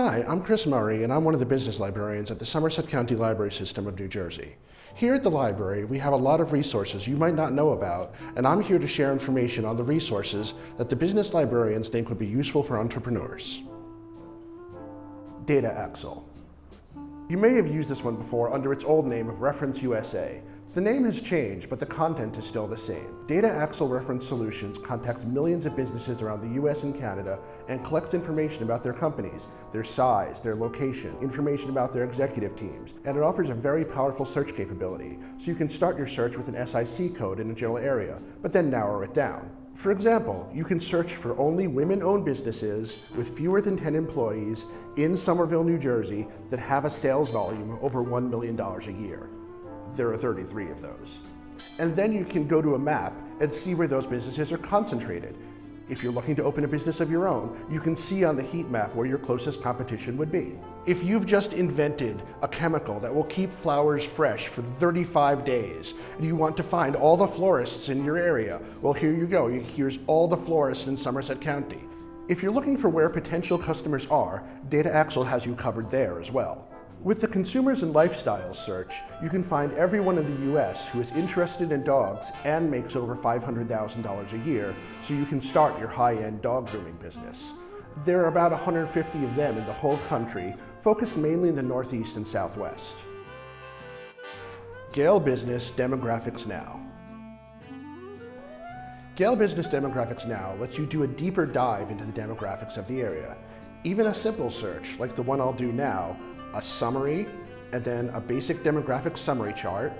Hi, I'm Chris Murray, and I'm one of the business librarians at the Somerset County Library System of New Jersey. Here at the library, we have a lot of resources you might not know about, and I'm here to share information on the resources that the business librarians think would be useful for entrepreneurs. Data Axle. You may have used this one before under its old name of Reference USA, the name has changed, but the content is still the same. Data Axle Reference Solutions contacts millions of businesses around the US and Canada and collects information about their companies, their size, their location, information about their executive teams, and it offers a very powerful search capability, so you can start your search with an SIC code in a general area, but then narrow it down. For example, you can search for only women-owned businesses with fewer than 10 employees in Somerville, New Jersey that have a sales volume over $1 million a year there are 33 of those. And then you can go to a map and see where those businesses are concentrated. If you're looking to open a business of your own, you can see on the heat map where your closest competition would be. If you've just invented a chemical that will keep flowers fresh for 35 days, and you want to find all the florists in your area, well here you go, here's all the florists in Somerset County. If you're looking for where potential customers are, Data Axle has you covered there as well. With the Consumers and Lifestyles search, you can find everyone in the US who is interested in dogs and makes over $500,000 a year, so you can start your high-end dog grooming business. There are about 150 of them in the whole country, focused mainly in the Northeast and Southwest. Gale Business Demographics Now Gale Business Demographics Now lets you do a deeper dive into the demographics of the area. Even a simple search, like the one I'll do now, a summary, and then a basic demographic summary chart,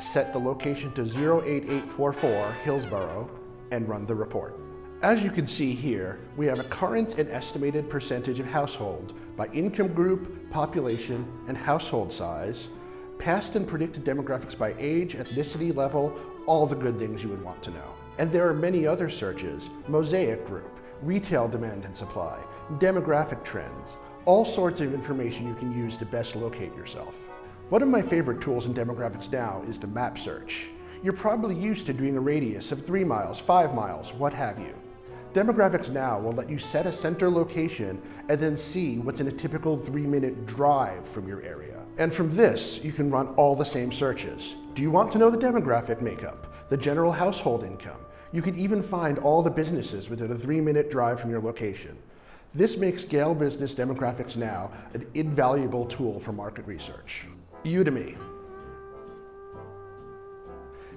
set the location to 08844 Hillsborough, and run the report. As you can see here, we have a current and estimated percentage of household by income group, population, and household size, past and predicted demographics by age, ethnicity level, all the good things you would want to know. And there are many other searches, mosaic group, retail demand and supply, demographic trends, all sorts of information you can use to best locate yourself. One of my favorite tools in demographics now is the map search. You're probably used to doing a radius of three miles, five miles, what have you. Demographics Now will let you set a center location and then see what's in a typical three minute drive from your area. And from this, you can run all the same searches. Do you want to know the demographic makeup, the general household income? You can even find all the businesses within a three minute drive from your location. This makes Gale Business Demographics Now an invaluable tool for market research. Udemy.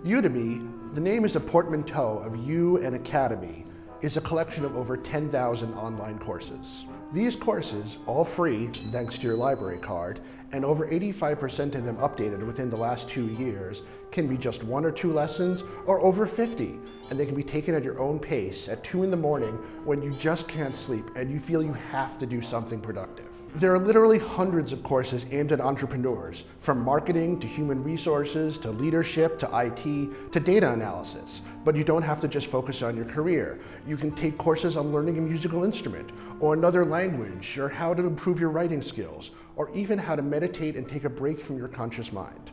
Udemy, the name is a portmanteau of U and Academy, is a collection of over 10,000 online courses. These courses, all free thanks to your library card, and over 85% of them updated within the last two years, can be just one or two lessons or over 50, and they can be taken at your own pace at 2 in the morning when you just can't sleep and you feel you have to do something productive. There are literally hundreds of courses aimed at entrepreneurs, from marketing to human resources to leadership to IT to data analysis. But you don't have to just focus on your career. You can take courses on learning a musical instrument or another language or how to improve your writing skills or even how to meditate and take a break from your conscious mind.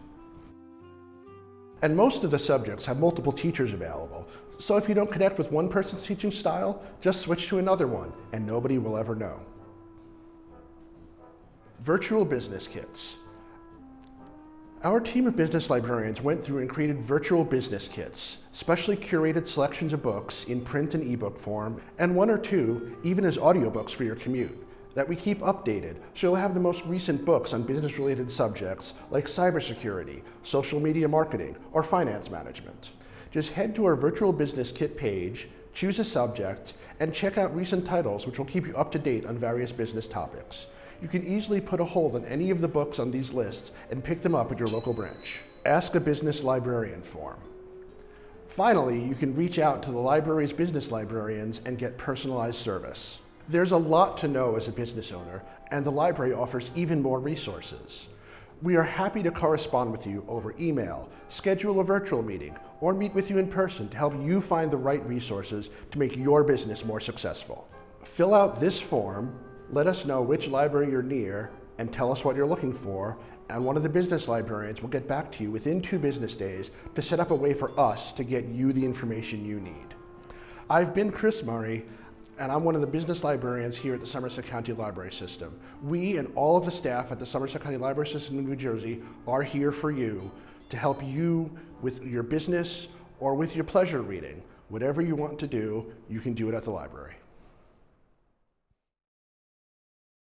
And most of the subjects have multiple teachers available, so if you don't connect with one person's teaching style, just switch to another one and nobody will ever know. Virtual Business Kits. Our team of business librarians went through and created virtual business kits, specially curated selections of books in print and ebook form, and one or two even as audiobooks for your commute that we keep updated so you'll have the most recent books on business-related subjects like cybersecurity, social media marketing, or finance management. Just head to our virtual business kit page, choose a subject, and check out recent titles which will keep you up to date on various business topics you can easily put a hold on any of the books on these lists and pick them up at your local branch. Ask a Business Librarian form. Finally, you can reach out to the library's business librarians and get personalized service. There's a lot to know as a business owner, and the library offers even more resources. We are happy to correspond with you over email, schedule a virtual meeting, or meet with you in person to help you find the right resources to make your business more successful. Fill out this form let us know which library you're near and tell us what you're looking for, and one of the business librarians will get back to you within two business days to set up a way for us to get you the information you need. I've been Chris Murray. and I'm one of the business librarians here at the Somerset County Library System. We and all of the staff at the Somerset County Library System in New Jersey are here for you to help you with your business or with your pleasure reading. Whatever you want to do, you can do it at the library.